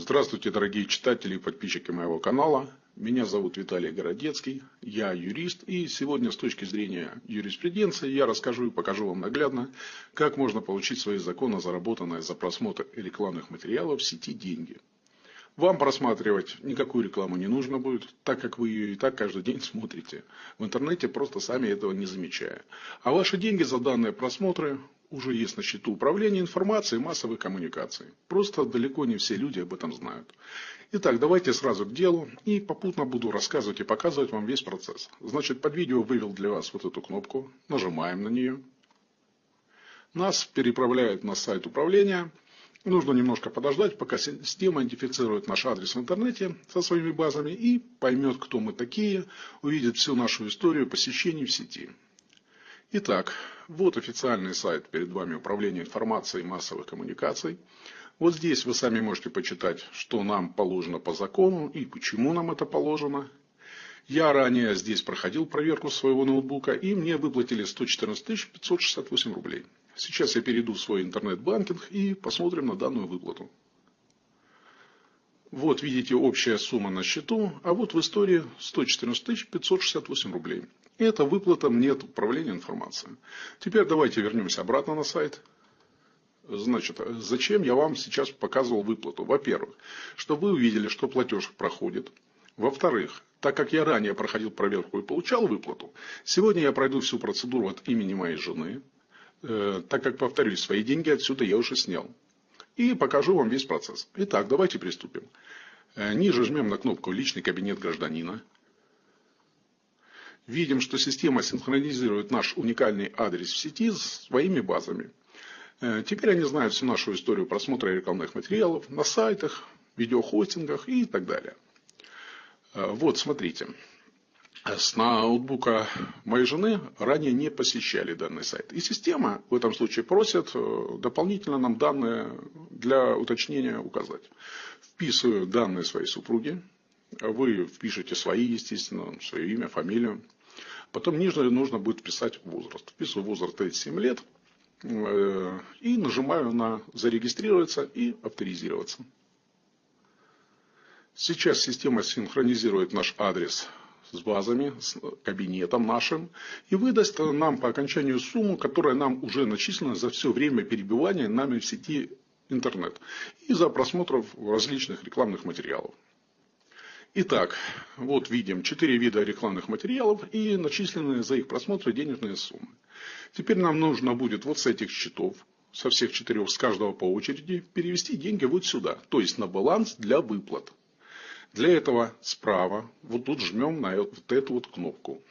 Здравствуйте, дорогие читатели и подписчики моего канала. Меня зовут Виталий Городецкий, я юрист, и сегодня с точки зрения юриспруденции я расскажу и покажу вам наглядно, как можно получить свои законно заработанные за просмотр рекламных материалов в сети деньги. Вам просматривать никакую рекламу не нужно будет, так как вы ее и так каждый день смотрите. В интернете просто сами этого не замечая. А ваши деньги за данные просмотры уже есть на счету управления информацией массовой коммуникации. Просто далеко не все люди об этом знают. Итак, давайте сразу к делу. И попутно буду рассказывать и показывать вам весь процесс. Значит, под видео вывел для вас вот эту кнопку. Нажимаем на нее. Нас переправляет на сайт управления. Нужно немножко подождать, пока система идентифицирует наш адрес в интернете со своими базами и поймет, кто мы такие, увидит всю нашу историю посещений в сети. Итак, вот официальный сайт перед вами Управления информацией и массовых коммуникаций. Вот здесь вы сами можете почитать, что нам положено по закону и почему нам это положено. Я ранее здесь проходил проверку своего ноутбука и мне выплатили 114 568 рублей. Сейчас я перейду в свой интернет-банкинг и посмотрим на данную выплату. Вот видите общая сумма на счету, а вот в истории 114 568 рублей. Это выплата мне от управления информацией. Теперь давайте вернемся обратно на сайт. Значит, зачем я вам сейчас показывал выплату? Во-первых, чтобы вы увидели, что платеж проходит. Во-вторых, так как я ранее проходил проверку и получал выплату, сегодня я пройду всю процедуру от имени моей жены, э, так как, повторюсь, свои деньги отсюда я уже снял. И покажу вам весь процесс. Итак, давайте приступим. Э, ниже жмем на кнопку «Личный кабинет гражданина» видим, что система синхронизирует наш уникальный адрес в сети с своими базами. Э, теперь они знают всю нашу историю просмотра рекламных материалов на сайтах, видеохостингах и так далее. Э, вот, смотрите. С ноутбука моей жены ранее не посещали данный сайт. И система в этом случае просит э, дополнительно нам данные для уточнения указать. Вписываю данные своей супруги. Вы впишете свои, естественно, свое имя, фамилию. Потом ниже нужно будет вписать возраст. Вписываю возраст 37 лет. Э, и нажимаю на зарегистрироваться и авторизироваться. Сейчас система синхронизирует наш адрес с базами, с кабинетом нашим и выдаст нам по окончанию сумму, которая нам уже начислена за все время перебивания нами в сети интернет и за просмотров различных рекламных материалов. Итак, вот видим четыре вида рекламных материалов и начисленные за их просмотры денежные суммы. Теперь нам нужно будет вот с этих счетов, со всех четырех, с каждого по очереди, перевести деньги вот сюда, то есть на баланс для выплат. Для этого справа, вот тут жмем на вот эту вот кнопку.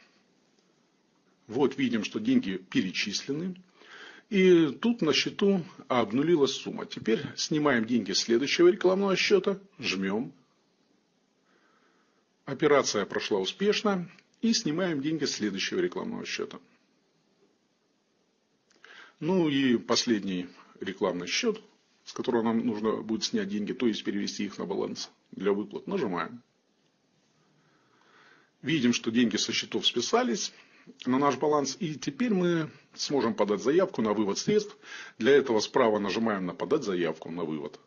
Вот видим, что деньги перечислены. И тут на счету обнулилась сумма. Теперь снимаем деньги с следующего рекламного счета, жмем Операция прошла успешно. И снимаем деньги с следующего рекламного счета. Ну и последний рекламный счет, с которого нам нужно будет снять деньги, то есть перевести их на баланс для выплат. Нажимаем. Видим, что деньги со счетов списались на наш баланс. И теперь мы сможем подать заявку на вывод средств. Для этого справа нажимаем на «Подать заявку на вывод».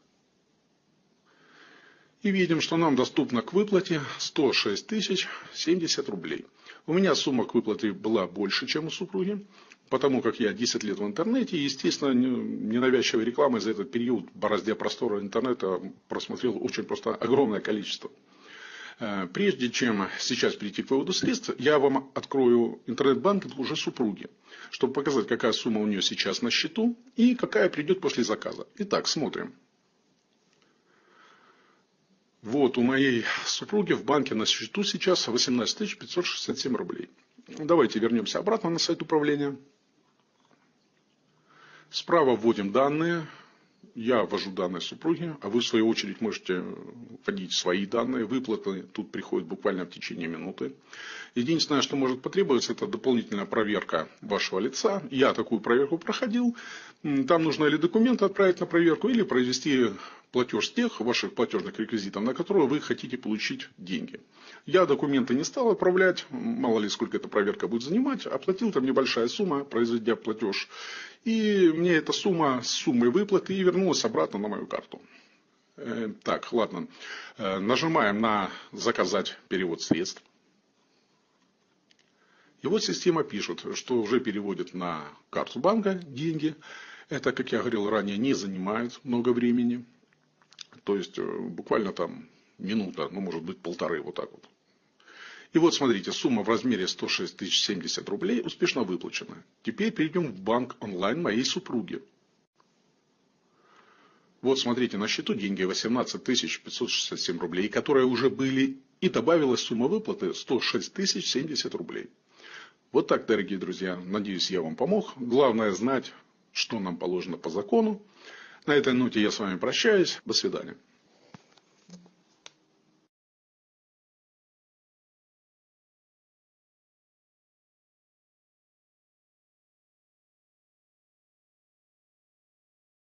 И видим, что нам доступно к выплате 106 тысяч 70 рублей. У меня сумма к выплате была больше, чем у супруги, потому как я 10 лет в интернете, естественно, ненавязчивой рекламы за этот период в борозде простора интернета просмотрел очень просто огромное количество. Э, прежде чем сейчас перейти к выводу средств, я вам открою интернет-банкинг уже супруги, чтобы показать, какая сумма у нее сейчас на счету и какая придет после заказа. Итак, смотрим. Вот у моей супруги в банке на счету сейчас 18 567 рублей. Давайте вернемся обратно на сайт управления. Справа вводим данные. Я ввожу данные супруги, а вы в свою очередь можете вводить свои данные. Выплаты тут приходят буквально в течение минуты. Единственное, что может потребоваться, это дополнительная проверка вашего лица. Я такую проверку проходил. Там нужно или документы отправить на проверку, или произвести платеж тех ваших платежных реквизитов, на которые вы хотите получить деньги. Я документы не стал отправлять, мало ли сколько эта проверка будет занимать, оплатил там небольшая сумма, произведя платеж. И мне эта сумма с суммой выплаты и вернулась обратно на мою карту. Э, так, ладно. Э, нажимаем на «Заказать перевод средств». И вот система пишет, что уже переводит на карту банка деньги. Это, как я говорил ранее, не занимает много времени. То есть, э, буквально там минута, ну, может быть, полторы, вот так вот. И вот, смотрите, сумма в размере 106 тысяч 70 рублей успешно выплачена. Теперь перейдем в банк онлайн моей супруги. Вот, смотрите, на счету деньги 18 тысяч 567 рублей, которые уже были, и добавилась сумма выплаты 106 тысяч 70 рублей. Вот так, дорогие друзья. Надеюсь, я вам помог. Главное знать, что нам положено по закону. На этой ноте я с вами прощаюсь. До свидания.